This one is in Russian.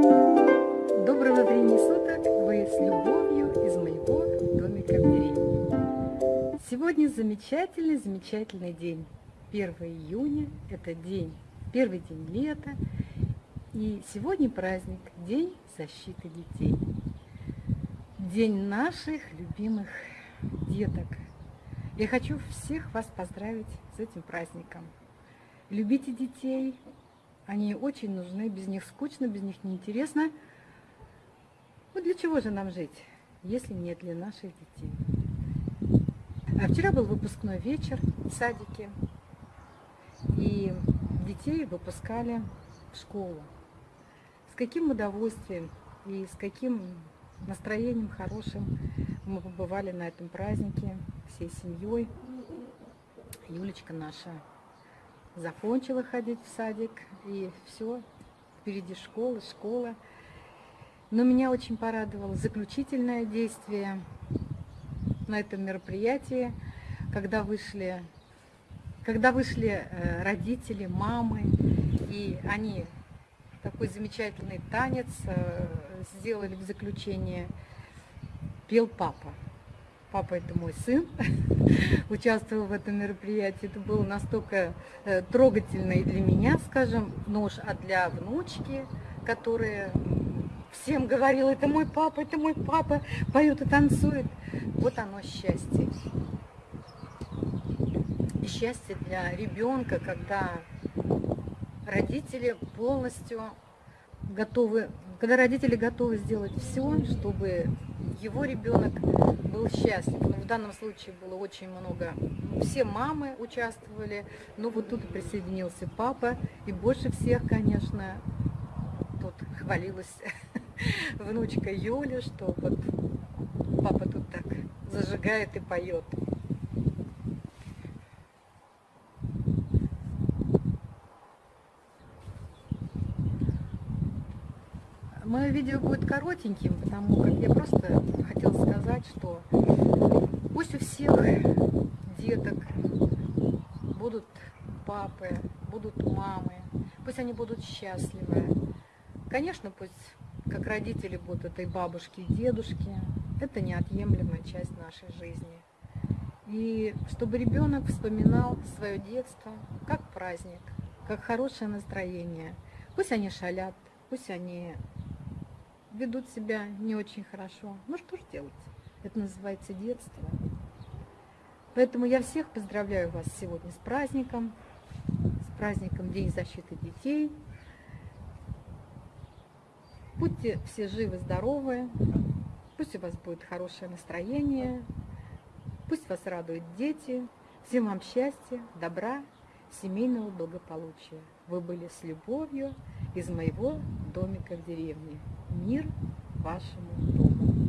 Доброго времени суток! Вы с любовью из моего домика в деревне. Сегодня замечательный, замечательный день. 1 июня – это день, первый день лета. И сегодня праздник – День защиты детей. День наших любимых деток. Я хочу всех вас поздравить с этим праздником. Любите детей, они очень нужны, без них скучно, без них неинтересно. Ну для чего же нам жить, если не для наших детей? А вчера был выпускной вечер в садике, и детей выпускали в школу. С каким удовольствием и с каким настроением хорошим мы побывали на этом празднике всей семьей. Юлечка наша закончила ходить в садик, и все, впереди школа, школа. Но меня очень порадовало заключительное действие на этом мероприятии, когда вышли, когда вышли э, родители, мамы, и они такой замечательный танец э, сделали в заключение, пел папа. Папа это мой сын, участвовал в этом мероприятии. Это было настолько э, трогательно и для меня, скажем, нож, а для внучки, которая всем говорила, это мой папа, это мой папа, поет и танцует. Вот оно счастье. И счастье для ребенка, когда родители полностью готовы, когда родители готовы сделать все, чтобы его ребенок был счастлив. Но в данном случае было очень много, все мамы участвовали, но вот тут присоединился папа, и больше всех, конечно, тут хвалилась внучка Юля, что вот папа тут так зажигает и поет. Мое видео будет коротеньким, потому как я просто хотела сказать, что пусть у всех деток будут папы, будут мамы, пусть они будут счастливы. Конечно, пусть как родители будут этой бабушки и дедушки, это неотъемлемая часть нашей жизни. И чтобы ребенок вспоминал свое детство как праздник, как хорошее настроение. Пусть они шалят, пусть они ведут себя не очень хорошо. Ну что ж делать? Это называется детство. Поэтому я всех поздравляю вас сегодня с праздником, с праздником День защиты детей. Будьте все живы, здоровы, пусть у вас будет хорошее настроение, пусть вас радуют дети. Всем вам счастья, добра, семейного благополучия. Вы были с любовью из моего домика в деревне. Мир вашему дому.